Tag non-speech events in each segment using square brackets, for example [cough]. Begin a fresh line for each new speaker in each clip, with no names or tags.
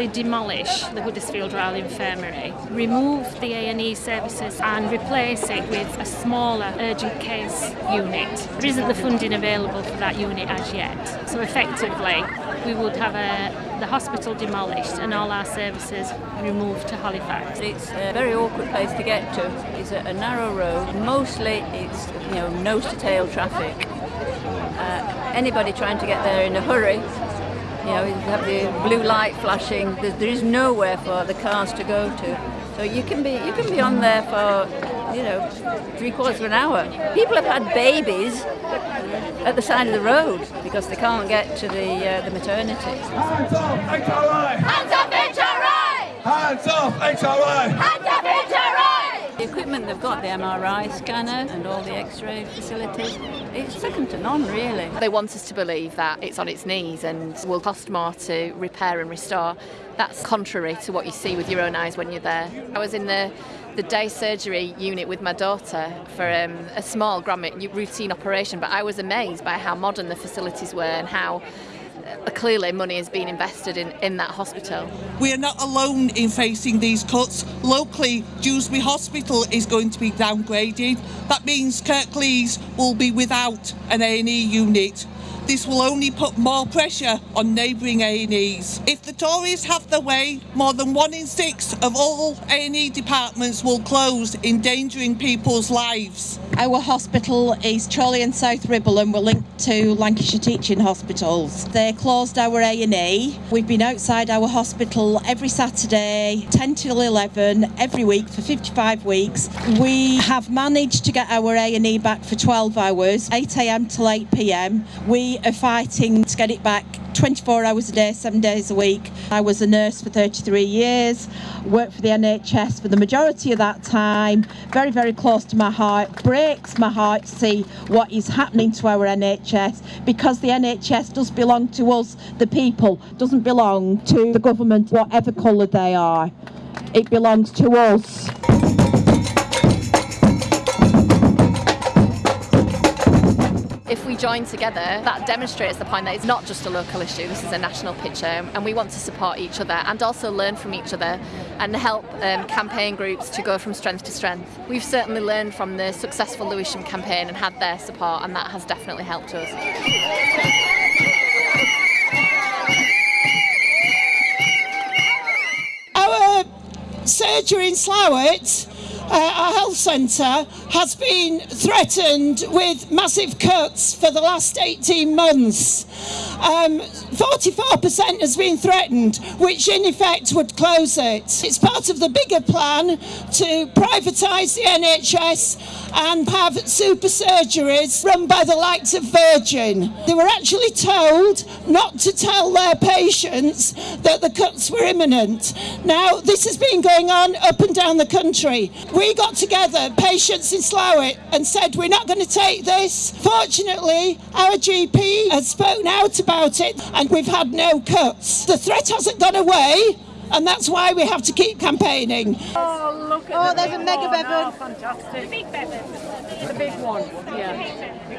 actually demolish the Huddersfield Royal Infirmary, remove the A&E services and replace it with a smaller urgent case unit. There isn't the funding available for that unit as yet. So effectively, we would have a, the hospital demolished and all our services removed to Halifax.
It's a very awkward place to get to. It's a, a narrow road. Mostly it's you know nose to tail traffic. Uh, anybody trying to get there in a hurry, you know, you have the blue light flashing. There, there is nowhere for the cars to go to. So you can be you can be on there for you know three quarters of an hour. People have had babies at the side of the road because they can't get to the uh, the maternity.
Hands off, HRI!
Hands off HRI!
Hands off, HRI!
Hands off HRI!
The equipment they've got, the MRI scanner and all the X-ray facilities, it's second to none really.
They want us to believe that it's on its knees and will cost more to repair and restore. That's contrary to what you see with your own eyes when you're there. I was in the the day surgery unit with my daughter for um, a small routine operation, but I was amazed by how modern the facilities were and how clearly money is being invested in, in that hospital.
We are not alone in facing these cuts. Locally, Dewsbury Hospital is going to be downgraded. That means Kirklees will be without an A&E unit. This will only put more pressure on neighbouring A&Es. If the Tories have their way, more than one in six of all A&E departments will close, endangering people's lives.
Our hospital is Chorley and South Ribble and we're linked to Lancashire Teaching Hospitals. They closed our A&E. We've been outside our hospital every Saturday, 10 till 11, every week for 55 weeks. We have managed to get our A&E back for 12 hours, 8am till 8pm. We are fighting to get it back 24 hours a day, seven days a week. I was a nurse for 33 years, worked for the NHS for the majority of that time, very, very close to my heart. Breaks my heart to see what is happening to our NHS because the NHS does belong to us, the people, doesn't belong to the government, whatever colour they are. It belongs to us.
Join together, that demonstrates the point that it's not just a local issue, this is a national picture, and we want to support each other and also learn from each other and help um, campaign groups to go from strength to strength. We've certainly learned from the successful Lewisham campaign and had their support, and that has definitely helped us.
Our surgery in Slaithwaite uh, our health centre has been threatened with massive cuts for the last 18 months. Um, 44% has been threatened, which in effect would close it. It's part of the bigger plan to privatise the NHS and have super surgeries run by the likes of Virgin. They were actually told not to tell their patients that the cuts were imminent. Now, this has been going on up and down the country. We got together, patients in Slaithwaite, and said we're not going to take this. Fortunately, our GP has spoken out about it and we've had no cuts. The threat hasn't gone away and that's why we have to keep campaigning.
Oh, look at
Oh,
the
there's a mega
one.
bevan.
Oh, fantastic. The big bevan. The big one, yeah.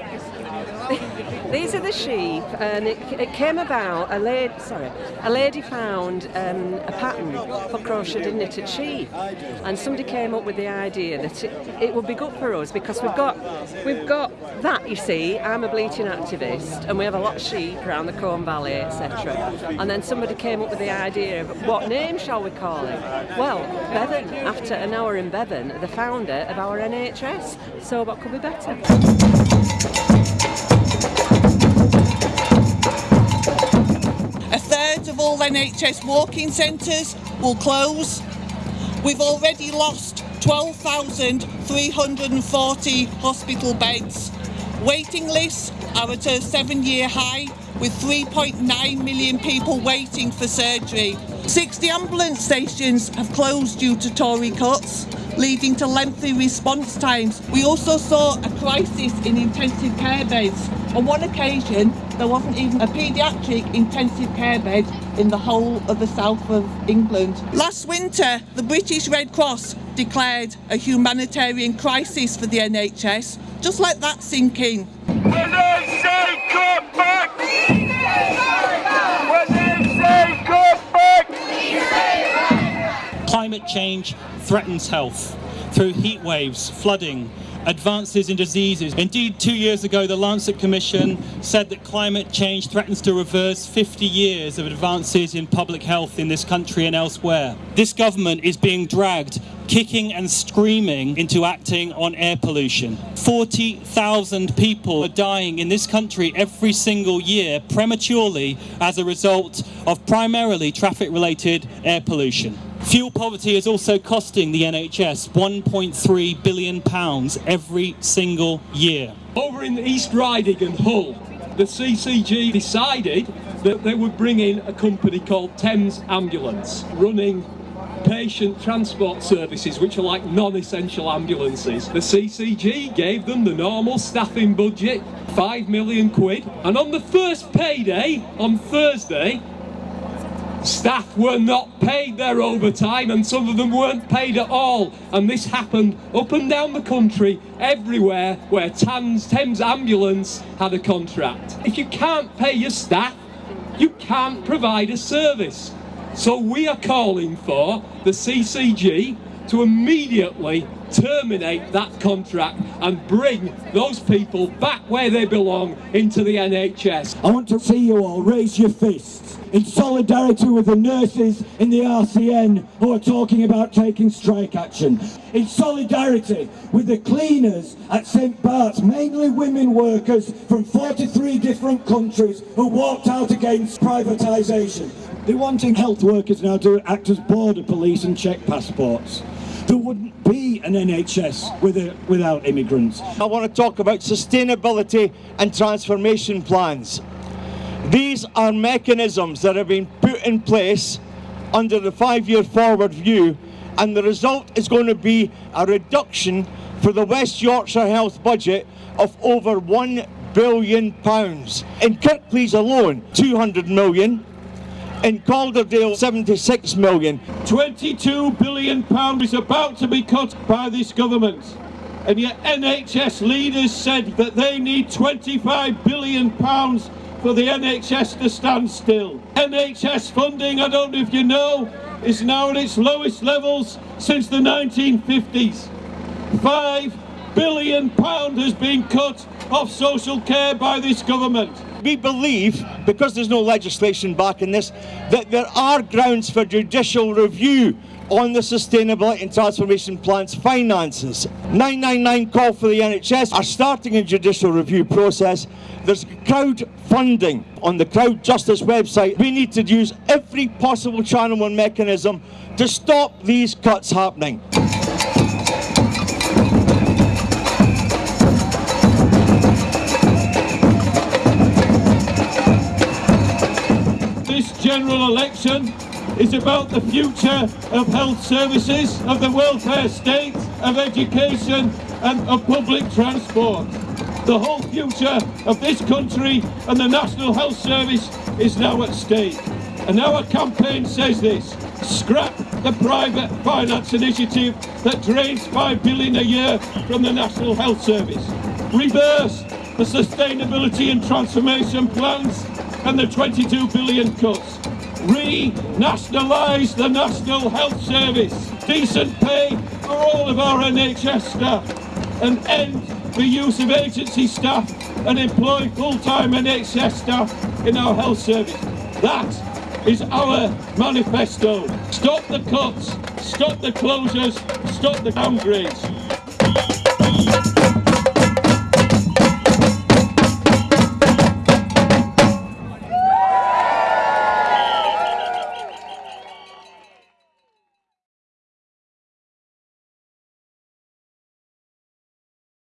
[laughs]
These are the sheep, and it, it came about. A lady, sorry, a lady found um, a pattern for crocheted knitted sheep, and somebody came up with the idea that it, it would be good for us because we've got we've got that. You see, I'm a bleaching activist, and we have a lot of sheep around the Colne Valley, etc. And then somebody came up with the idea of what name shall we call it? Well, Bevan, after Aneurin Bevan, the founder of our NHS. So what could be better?
A third of all NHS walk-in centres will close. We've already lost 12,340 hospital beds. Waiting lists are at a seven-year high with 3.9 million people waiting for surgery. 60 ambulance stations have closed due to Tory cuts, leading to lengthy response times. We also saw a crisis in intensive care beds. On one occasion, there wasn't even a paediatric intensive care bed in the whole of the south of England. Last winter, the British Red Cross declared a humanitarian crisis for the NHS. Just let that sink in.
Climate change threatens health through heat waves, flooding, advances in diseases. Indeed, two years ago, the Lancet Commission said that climate change threatens to reverse 50 years of advances in public health in this country and elsewhere. This government is being dragged kicking and screaming into acting on air pollution. 40,000 people are dying in this country every single year prematurely as a result of primarily traffic related air pollution. Fuel poverty is also costing the NHS £1.3 billion every single year.
Over in East Riding and Hull, the CCG decided that they would bring in a company called Thames Ambulance, running patient transport services, which are like non-essential ambulances. The CCG gave them the normal staffing budget, 5 million quid, and on the first payday, on Thursday, Staff were not paid their overtime and some of them weren't paid at all. And this happened up and down the country, everywhere where Thames, Thames Ambulance had a contract. If you can't pay your staff, you can't provide a service. So we are calling for the CCG to immediately terminate that contract and bring those people back where they belong into the NHS.
I want to see you all raise your fists in solidarity with the nurses in the RCN who are talking about taking strike action. In solidarity with the cleaners at St Bart's, mainly women workers from 43 different countries who walked out against privatisation. They're wanting health workers now to act as border police and check passports. There wouldn't be an NHS with a, without immigrants.
I want to talk about sustainability and transformation plans. These are mechanisms that have been put in place under the five-year forward view and the result is going to be a reduction for the West Yorkshire Health budget of over £1 billion. In Kirklees alone, 200 million. In Calderdale, 76 million.
22 billion pound is about to be cut by this government. And yet NHS leaders said that they need 25 billion pounds for the NHS to stand still. NHS funding, I don't know if you know, is now at its lowest levels since the 1950s. Five billion pound has been cut off social care by this government.
We believe, because there's no legislation back in this, that there are grounds for judicial review on the Sustainability and Transformation Plan's finances. 999 call for the NHS are starting a judicial review process. There's crowdfunding on the Crowd Justice website. We need to use every possible channel and mechanism to stop these cuts happening.
General election is about the future of health services, of the welfare state, of education and of public transport. The whole future of this country and the National Health Service is now at stake. And our campaign says this, scrap the private finance initiative that drains 5 billion a year from the National Health Service. Reverse the sustainability and transformation plans and the 22 billion cuts. Re-nationalise the National Health Service. Decent pay for all of our NHS staff and end the use of agency staff and employ full-time NHS staff in our health service. That is our manifesto. Stop the cuts, stop the closures, stop the downgrades.